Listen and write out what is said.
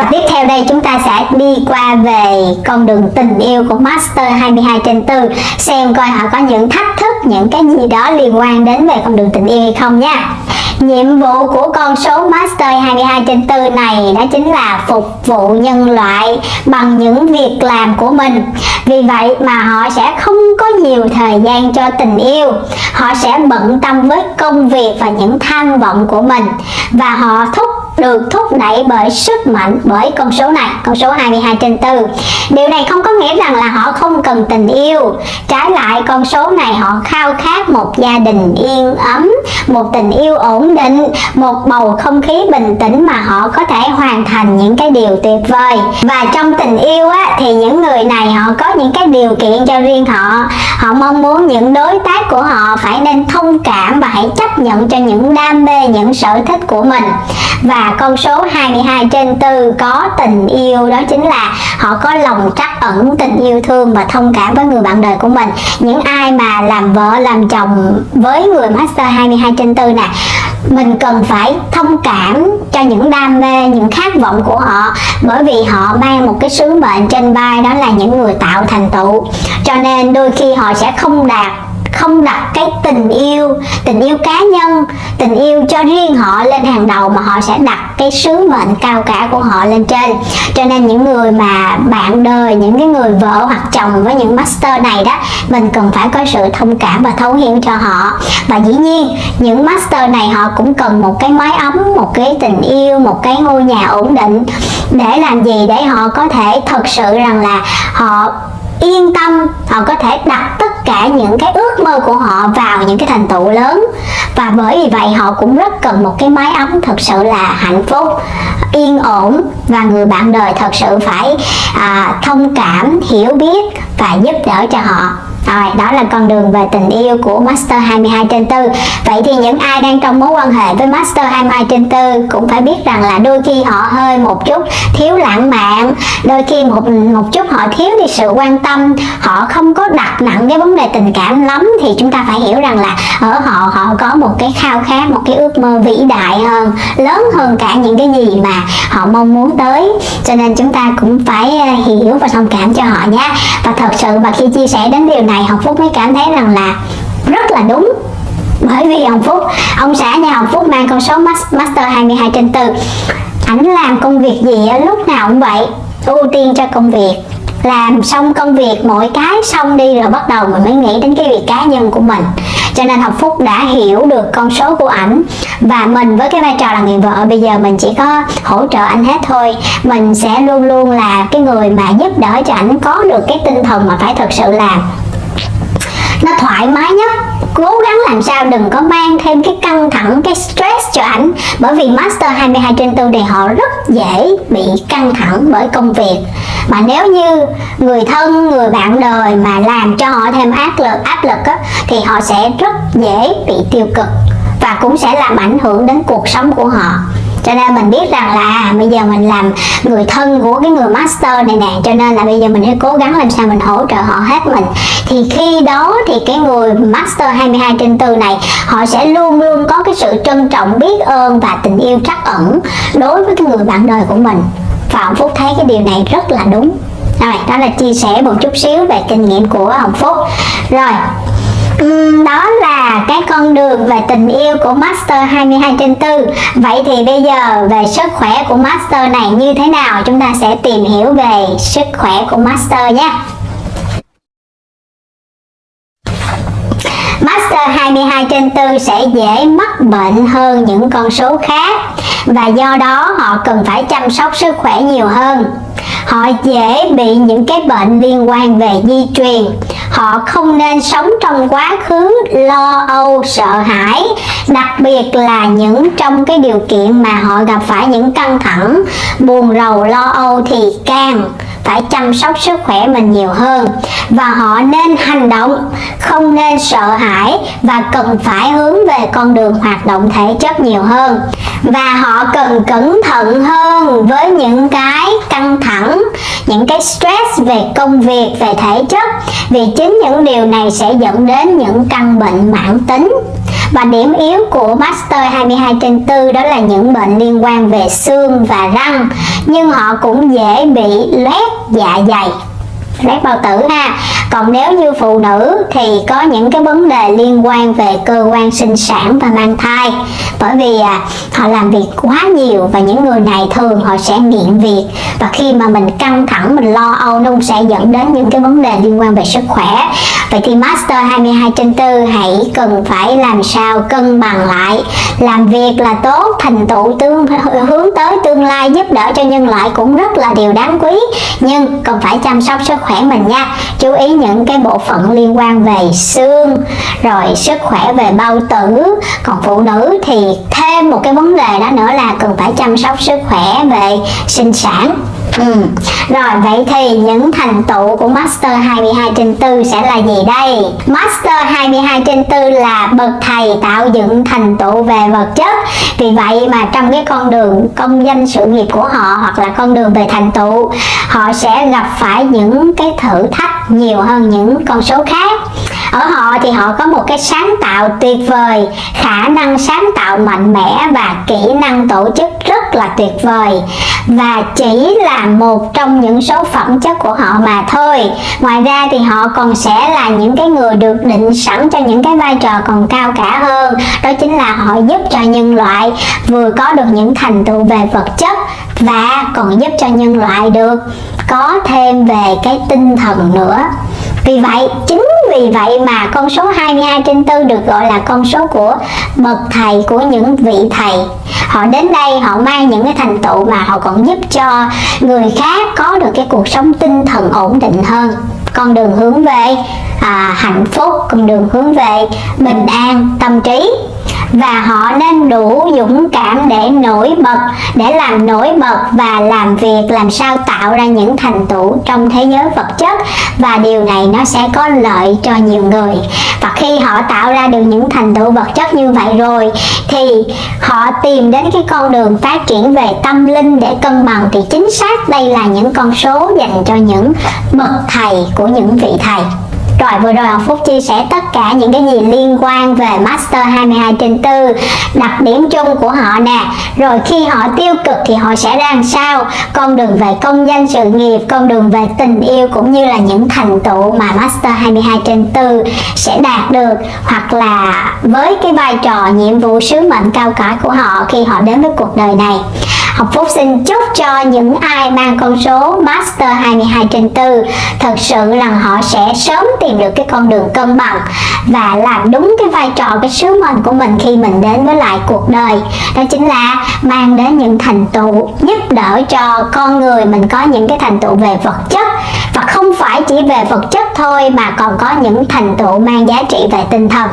Rồi tiếp theo đây chúng ta sẽ đi qua về con đường tình yêu của Master 22 trên 4 xem coi họ có những thách thức, những cái gì đó liên quan đến về con đường tình yêu hay không nha. Nhiệm vụ của con số Master 22 trên 4 này đó chính là phục vụ nhân loại bằng những việc làm của mình. Vì vậy mà họ sẽ không có nhiều thời gian cho tình yêu. Họ sẽ bận tâm với công việc và những tham vọng của mình và họ thúc được thúc đẩy bởi sức mạnh bởi con số này. Con số 22 trên 4 điều này không có nghĩa rằng là họ không cần tình yêu. Trái lại con số này họ khao khát một gia đình yên ấm một tình yêu ổn định một bầu không khí bình tĩnh mà họ có thể hoàn thành những cái điều tuyệt vời. Và trong tình yêu á, thì những người này họ có những cái điều kiện cho riêng họ. Họ mong muốn những đối tác của họ phải nên thông cảm và hãy chấp nhận cho những đam mê những sở thích của mình. Và con số 22 trên 4 có tình yêu. Đó chính là họ có lòng trắc ẩn, tình yêu thương và thông cảm với người bạn đời của mình. Những ai mà làm vợ, làm chồng với người master 22 trên 4 nè, mình cần phải thông cảm cho những đam mê, những khát vọng của họ. Bởi vì họ mang một cái sứ mệnh trên vai, đó là những người tạo thành tựu. Cho nên đôi khi họ sẽ không đạt không đặt cái tình yêu tình yêu cá nhân, tình yêu cho riêng họ lên hàng đầu mà họ sẽ đặt cái sứ mệnh cao cả của họ lên trên. Cho nên những người mà bạn đời, những cái người vợ hoặc chồng với những master này đó, mình cần phải có sự thông cảm và thấu hiểu cho họ. Và dĩ nhiên, những master này họ cũng cần một cái mái ấm, một cái tình yêu, một cái ngôi nhà ổn định để làm gì để họ có thể thật sự rằng là họ yên tâm, họ có thể đặt tất cả những cái ước mơ của họ vào những cái thành tựu lớn. Và bởi vì vậy họ cũng rất cần một cái mái ấm thật sự là hạnh phúc yên ổn và người bạn đời thật sự phải à, thông cảm hiểu biết và giúp đỡ cho họ rồi, đó là con đường về tình yêu của Master 22 trên 4 Vậy thì những ai đang trong mối quan hệ với Master 22 trên 4 Cũng phải biết rằng là đôi khi họ hơi một chút thiếu lãng mạn. Đôi khi một một chút họ thiếu đi sự quan tâm. Họ không có đặt nặng cái vấn đề tình cảm lắm Thì chúng ta phải hiểu rằng là ở họ họ có một cái khao khát, một cái ước mơ vĩ đại hơn Lớn hơn cả những cái gì mà họ mong muốn tới. Cho nên chúng ta cũng phải à, hiểu và thông cảm cho họ nhé. Và thật sự và khi chia sẻ đến điều này Hồng Phúc mới cảm thấy rằng là rất là đúng. Bởi vì Hồng Phúc, ông xã nhà Hồng Phúc mang con số Master 22 trên 4 ảnh làm công việc gì lúc nào cũng vậy, ưu tiên cho công việc. Làm xong công việc, mỗi cái xong đi rồi bắt đầu mình mới nghĩ đến cái việc cá nhân của mình. Cho nên Học Phúc đã hiểu được con số của ảnh và mình với cái vai trò là người vợ, bây giờ mình chỉ có hỗ trợ anh hết thôi. Mình sẽ luôn luôn là cái người mà giúp đỡ cho ảnh có được cái tinh thần mà phải thật sự làm thoải mái nhất. Cố gắng làm sao đừng có mang thêm cái căng thẳng cái stress cho ảnh. Bởi vì master 22 trên 4 thì họ rất dễ bị căng thẳng bởi công việc. Mà nếu như người thân người bạn đời mà làm cho họ thêm áp lực áp lực á, thì họ sẽ rất dễ bị tiêu cực và cũng sẽ làm ảnh hưởng đến cuộc sống của họ cho nên mình biết rằng là à, bây giờ mình làm người thân của cái người master này nè cho nên là bây giờ mình sẽ cố gắng làm sao mình hỗ trợ họ hết mình. Thì khi đó thì cái người master 22 trên 4 này họ sẽ luôn luôn có cái sự trân trọng biết ơn và tình yêu trắc ẩn đối với cái người bạn đời của mình. Và ông Phúc thấy cái điều này rất là đúng. Rồi đó là chia sẻ một chút xíu về kinh nghiệm của Hồng Phúc. Rồi đó là cái con đường về tình yêu của Master 22 trên 4 Vậy thì bây giờ về sức khỏe của Master này như thế nào? Chúng ta sẽ tìm hiểu về sức khỏe của Master nhé. 22 trên 4 sẽ dễ mắc bệnh hơn những con số khác và do đó họ cần phải chăm sóc sức khỏe nhiều hơn. Họ dễ bị những cái bệnh liên quan về di truyền. Họ không nên sống trong quá khứ, lo âu, sợ hãi, đặc biệt là những trong cái điều kiện mà họ gặp phải những căng thẳng, buồn rầu, lo âu thì càng phải chăm sóc sức khỏe mình nhiều hơn. Và họ nên hành động, không nên sợ hãi và cần phải hướng về con đường hoạt động thể chất nhiều hơn. Và họ cần cẩn thận hơn với những cái căng thẳng, những cái stress về công việc, về thể chất. Vì chính những điều này sẽ dẫn đến những căn bệnh mãn tính và điểm yếu của Master 22 trên 4 đó là những bệnh liên quan về xương và răng nhưng họ cũng dễ bị loét dạ dày. Loét bao tử ha. Còn nếu như phụ nữ thì có những cái vấn đề liên quan về cơ quan sinh sản và mang thai. Bởi vì à, họ làm việc quá nhiều và những người này thường họ sẽ nghiện việc. Và khi mà mình căng thẳng, mình lo âu, nó cũng sẽ dẫn đến những cái vấn đề liên quan về sức khỏe. Vậy thì master 22 trên 4 hãy cần phải làm sao cân bằng lại, làm việc là tốt, thành tựu tương, hướng tới tương lai, giúp đỡ cho nhân loại cũng rất là điều đáng quý. Nhưng cần phải chăm sóc sức khỏe mình nha. Chú ý những cái bộ phận liên quan về xương, rồi sức khỏe về bao tử. Còn phụ nữ thì thêm một cái vấn đề đó nữa là cần phải chăm sóc sức khỏe về sinh sản. Ừ. Rồi, vậy thì những thành tựu của Master 22 trên 4 sẽ là gì đây? Master 22 trên 4 là bậc thầy tạo dựng thành tựu về vật chất Vì vậy mà trong cái con đường công danh sự nghiệp của họ hoặc là con đường về thành tựu, Họ sẽ gặp phải những cái thử thách nhiều hơn những con số khác ở họ thì họ có một cái sáng tạo tuyệt vời khả năng sáng tạo mạnh mẽ và kỹ năng tổ chức rất là tuyệt vời. Và chỉ là một trong những số phẩm chất của họ mà thôi. Ngoài ra thì họ còn sẽ là những cái người được định sẵn cho những cái vai trò còn cao cả hơn. Đó chính là họ giúp cho nhân loại vừa có được những thành tựu về vật chất và còn giúp cho nhân loại được có thêm về cái tinh thần nữa. Vì vậy, chính vì vậy mà con số 22 trên 4 được gọi là con số của bậc thầy của những vị thầy. Họ đến đây họ mang những cái thành tựu mà họ còn giúp cho người khác có được cái cuộc sống tinh thần ổn định hơn. Con đường hướng về à, hạnh phúc, con đường hướng về bình an tâm trí và họ nên đủ dũng cảm để nổi bật, để làm nổi bật và làm việc, làm sao tạo ra những thành tựu trong thế giới vật chất. Và điều này nó sẽ có lợi cho nhiều người. Và khi họ tạo ra được những thành tựu vật chất như vậy rồi, thì họ tìm đến cái con đường phát triển về tâm linh để cân bằng. Thì chính xác đây là những con số dành cho những bậc thầy của những vị thầy rồi vừa rồi học Phúc chia sẻ tất cả những cái gì liên quan về Master 22 trên 4 Đặc điểm chung của họ nè. Rồi khi họ tiêu cực thì họ sẽ ra làm sao? Con đường về công danh sự nghiệp, Con đường về tình yêu cũng như là những thành tựu mà Master 22 trên 4 sẽ đạt được. Hoặc là với cái vai trò nhiệm vụ sứ mệnh cao cả của họ khi họ đến với cuộc đời này. Học Phúc xin chúc cho những ai mang con số Master 22 trên 4 Thật sự là họ sẽ sớm tìm tìm được cái con đường cân bằng Và làm đúng cái vai trò, cái sứ mệnh của mình khi mình đến với lại cuộc đời. Đó chính là mang đến những thành tựu giúp đỡ cho con người mình có những cái thành tựu về vật chất. Và không phải chỉ về vật chất thôi mà còn có những thành tựu mang giá trị về tinh thần.